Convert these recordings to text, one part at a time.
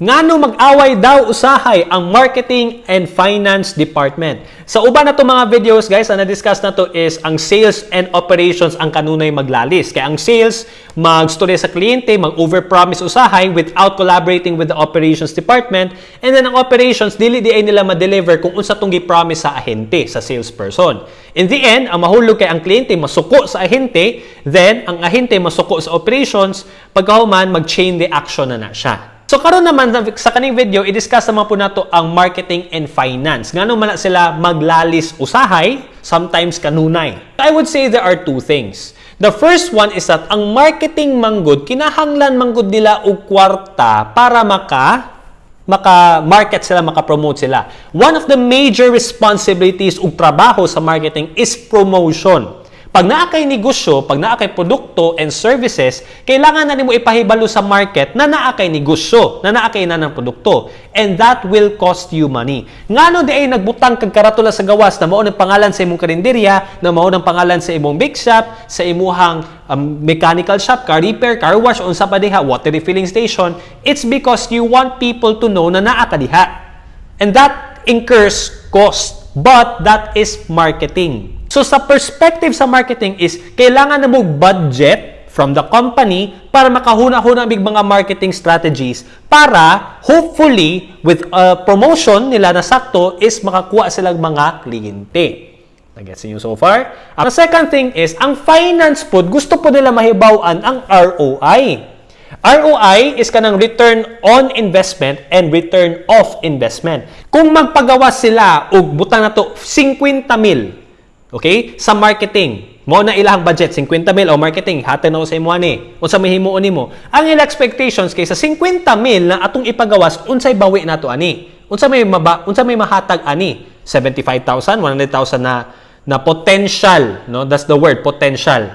Ngano mag-away daw usahay ang marketing and finance department. Sa uban na to mga videos guys, ang na-discuss na to is ang sales and operations ang kanunay maglalis. Kaya ang sales magstorya sa kliyente, mag-overpromise usahay without collaborating with the operations department. And then ang operations, dili di ay nila ma-deliver kung unsa tong gi-promise sa ahente, sa salesperson. In the end, ang mahulog kay ang kliyente masuko sa ahente, then ang ahente masuko sa operations, pagkahuman mag-chain reaction na na siya. So karon naman sa kaning video i-discuss naman po nato ang marketing and finance. Ngano man sila maglalis usahay, sometimes kanunay. I would say there are two things. The first one is that ang marketing manggod kinahanglan manggod nila og kwarta para maka maka-market sila, maka-promote sila. One of the major responsibilities ug trabaho sa marketing is promotion. Pag naa kay negosyo, pag naa kay produkto and services, kailangan na nimo ipahibalo sa market na naa kay negosyo, na naa kay nanang produkto. And that will cost you money. Ngano di ay nagbutang kag karatula sa gawas na mao ng pangalan sa imong karinderya, na mao ng pangalan sa imong bake shop, sa imuhang um, mechanical shop, car repair, car wash, unsa pa diha, water refilling station, it's because you want people to know na naa ka diha. And that incurs cost. But that is marketing. So sa perspective sa marketing is kailangan na mo budget from the company para makahuna-huna big mga marketing strategies para hopefully with a promotion nila na sakto is makakuha silang mga kliyente. Nagets niyo so far? Ang second thing is, ang finance po, gusto po nila mahibawan ang ROI. ROI is kanang return on investment and return of investment. Kung magpagawa sila og butang na to 50 mil Okay? Sa marketing, mo na ilahang budget? 50 mil o marketing? Haten na sa imo ani. Unsa may himuon nimo? Ang ila expectations kay sa 50 mil na atong ipagawas unsay bawi nato ani? Unsa may maba, unsa may mahatag ani? 75,000 100,000 na na potential no? That's the word potential.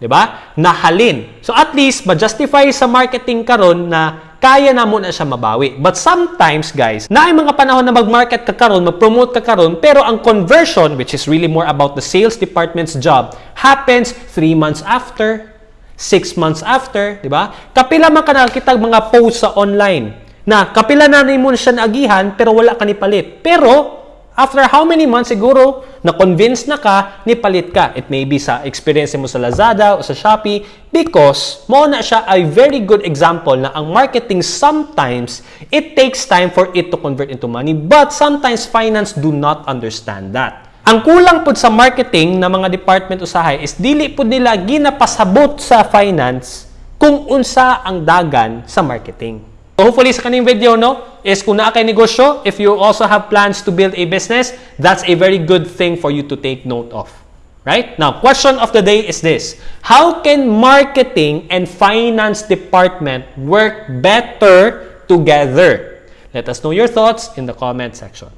Di ba? Nahalin so at least ma-justify sa marketing karon na kaya na mo na siya mabawi. But sometimes, guys, na ay mga panahon na mag-market ka karon, mag-promote ka karon, pero ang conversion, which is really more about the sales department's job, happens 3 months after, 6 months after, di ba? Kapila man ka nakakita mga posts sa online na kapila na mo siya naagihan pero wala ka ni palit. Pero After how many months siguro na-convince na ka, ni palit ka. It may be sa experience mo sa Lazada o sa Shopee because mo na siya a very good example na ang marketing sometimes it takes time for it to convert into money but sometimes finance do not understand that. Ang kulang po sa marketing na mga department usahay is dili po nila ginapasabot sa finance kung unsa ang dagan sa marketing. Hopefully sa kaning video no is kung naa kay negosyo, if you also have plans to build a business, that's a very good thing for you to take note of. Right? Now, question of the day is this. How can marketing and finance department work better together? Let us know your thoughts in the comment section.